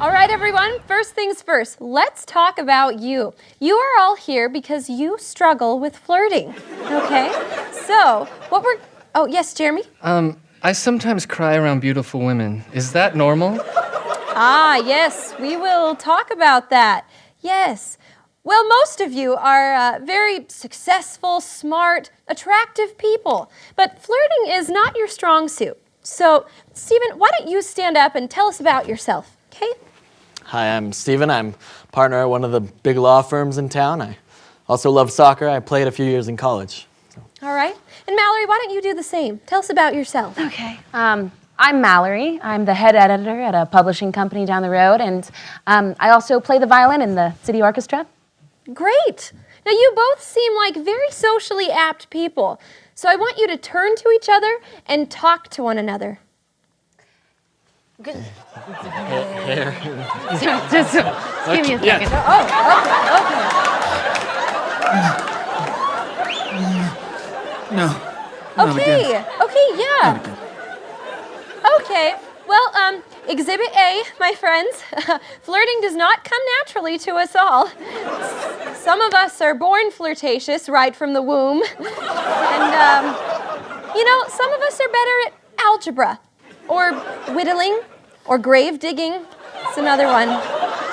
All right, everyone, first things first, let's talk about you. You are all here because you struggle with flirting, okay? So, what we're, oh, yes, Jeremy? Um, I sometimes cry around beautiful women. Is that normal? Ah, yes, we will talk about that. Yes. Well, most of you are uh, very successful, smart, attractive people, but flirting is not your strong suit. So, Stephen, why don't you stand up and tell us about yourself, okay? Hi, I'm Steven. I'm partner at one of the big law firms in town. I also love soccer. I played a few years in college. So. All right. And Mallory, why don't you do the same? Tell us about yourself. Okay. Um, I'm Mallory. I'm the head editor at a publishing company down the road, and um, I also play the violin in the city orchestra. Great. Now, you both seem like very socially apt people. So I want you to turn to each other and talk to one another. Good. just, just give me a second. Oh, okay, okay. No. Okay, okay, yeah. Okay, well, um, Exhibit A, my friends, flirting does not come naturally to us all. Some of us are born flirtatious right from the womb. And, um, you know, some of us are better at algebra, or whittling, or grave digging. It's another one.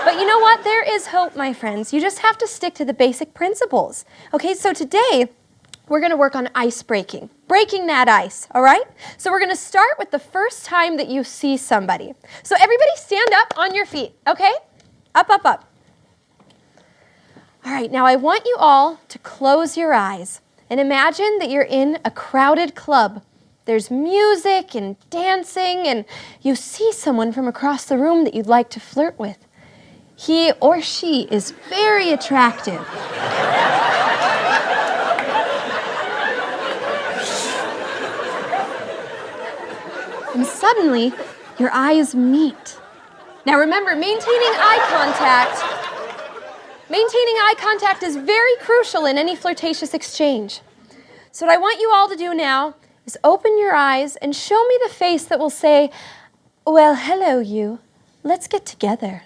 But you know what? There is hope, my friends. You just have to stick to the basic principles. Okay, so today, we're going to work on ice breaking, breaking that ice, all right? So we're going to start with the first time that you see somebody. So everybody stand up on your feet, okay? Up, up, up. All right, now I want you all to close your eyes and imagine that you're in a crowded club. There's music and dancing, and you see someone from across the room that you'd like to flirt with. He or she is very attractive. and suddenly your eyes meet. Now remember, maintaining eye contact, maintaining eye contact is very crucial in any flirtatious exchange. So what I want you all to do now is open your eyes and show me the face that will say, well, hello you, let's get together.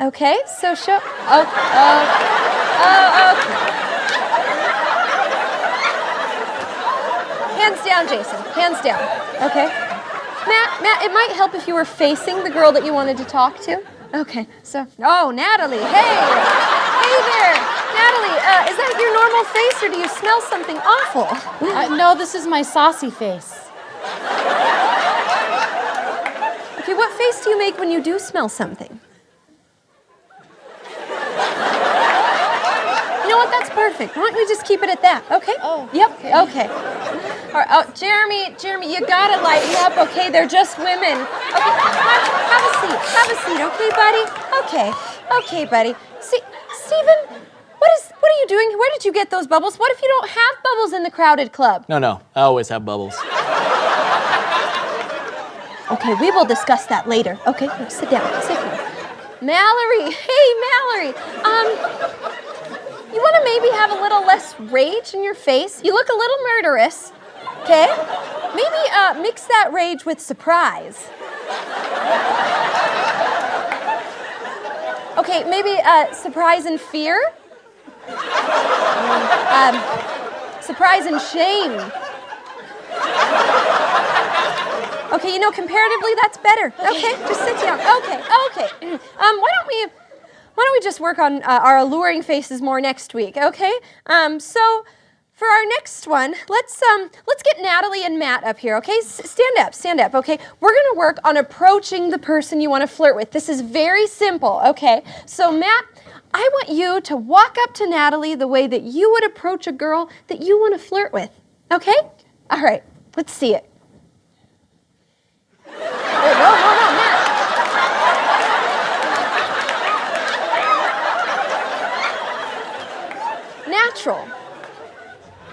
Okay, so show, oh, oh, oh, okay. Hands down, Jason, hands down, okay? Matt, Matt, it might help if you were facing the girl that you wanted to talk to. Okay, so, oh, Natalie, hey, hey there. Natalie, uh, is that your face or do you smell something awful? Uh, no, this is my saucy face. Okay, what face do you make when you do smell something? You know what, that's perfect. Why don't we just keep it at that, okay? Oh, Yep, okay. okay. All right, oh, Jeremy, Jeremy, you gotta lighten up, okay? They're just women. Okay, have, have a seat, have a seat, okay, buddy? Okay, okay, buddy. See, Stephen, what is, what are you doing? Where did you get those bubbles? What if you don't have bubbles in the crowded club? No, no, I always have bubbles. Okay, we will discuss that later. Okay, sit down, sit down. Mallory, hey, Mallory. Um, you want to maybe have a little less rage in your face? You look a little murderous. Okay? Maybe uh, mix that rage with surprise. Okay, maybe uh, surprise and fear. Um, surprise and shame. Okay, you know, comparatively, that's better. Okay, just sit down. Okay, okay. Um, why don't we, why don't we just work on uh, our alluring faces more next week? Okay. Um, so for our next one, let's um, let's get Natalie and Matt up here. Okay, S stand up, stand up. Okay, we're gonna work on approaching the person you want to flirt with. This is very simple. Okay, so Matt. I want you to walk up to Natalie the way that you would approach a girl that you want to flirt with. Okay? All right, let's see it. Oh, no, no, no, Matt. Natural.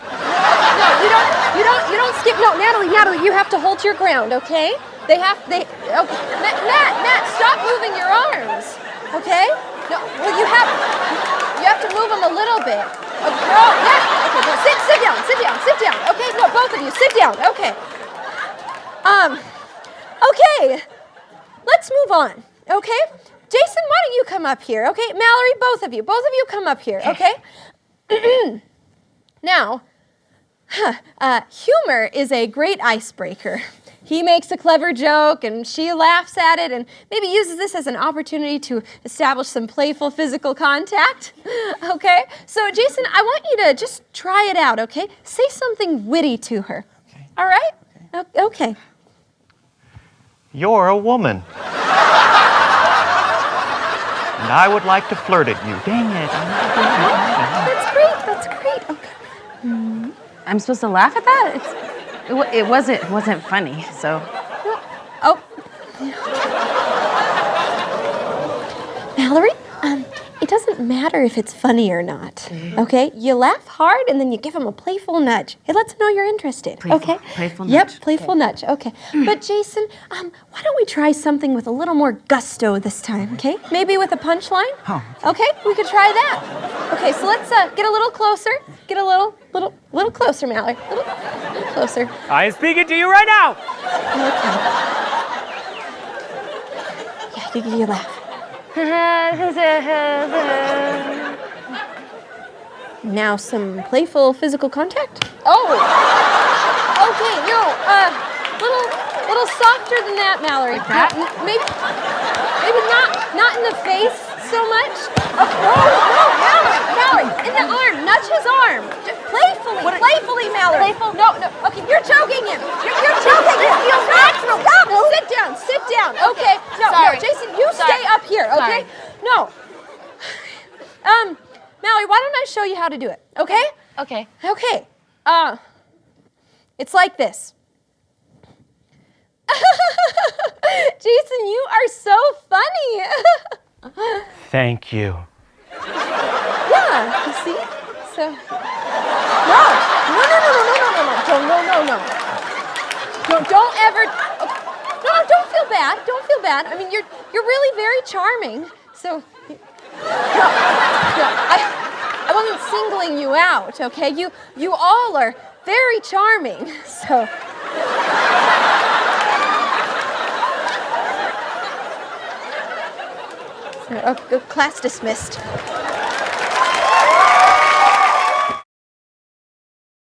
No, you don't, you don't, you don't skip. No, Natalie, Natalie, you have to hold your ground, okay? They have, they, okay. Matt, Matt, Matt, stop moving your arms, okay? No, well, you have, you have to move them a little bit. Okay, Matt, okay, no, sit, sit down, sit down, sit down, okay? No, both of you, sit down, okay. Um, okay, let's move on. Okay? Jason, why don't you come up here? Okay? Mallory, both of you. Both of you come up here, okay? now, uh, humor is a great icebreaker. He makes a clever joke and she laughs at it and maybe uses this as an opportunity to establish some playful physical contact. Okay? So, Jason, I want you to just try it out, okay? Say something witty to her. Okay. All right? O- Okay. You're a woman. and I would like to flirt at you. Dang it. That's great. That's great. Okay. Mm, I'm supposed to laugh at that? It's, it, it wasn't it wasn't funny. So Oh. Um, it doesn't matter if it's funny or not. Okay? You laugh hard and then you give him a playful nudge. It lets him know you're interested. Playful- okay? playful nudge. Yep, nudge. playful nudge. Okay. But Jason, um, why don't we try something with a little more gusto this time, okay? Maybe with a punchline? Oh, Okay, we could try that. Okay, so let's uh, get a little closer. Get a little, little, little closer, Mallory. Little, little closer. I am speaking to you right now. Okay. Yeah, you, you laugh. Now some playful physical contact. Oh. Okay, no, uh, little, little softer than that, Mallory. Like that? Maybe, maybe not, not in the face so much. Oh, no, no, Mallory, Mallory, in the arm, nudge his arm. J- Playfully, playfully, Mallory. Playful? No, no. Okay, you're choking him. You're, you're choking him. Feels natural. Stop. Sit down. Sit down. Okay. No, Sorry. no, Jason, you Sorry. stay up here. Okay. Sorry. No. Um, Mallory, why don't I show you how to do it? Okay? okay. Okay. Uh, it's like this. Jason, you are so funny. Thank you. yeah, you see? So. No, no, no, no, no, no, no, no, no, no, no, no. Don't, don't ever. No, don't feel bad. Don't feel bad. I mean, you're you're really very charming. So. No, no, I, I wasn't singling you out, okay? You you all are very charming. So. So, oh, class dismissed.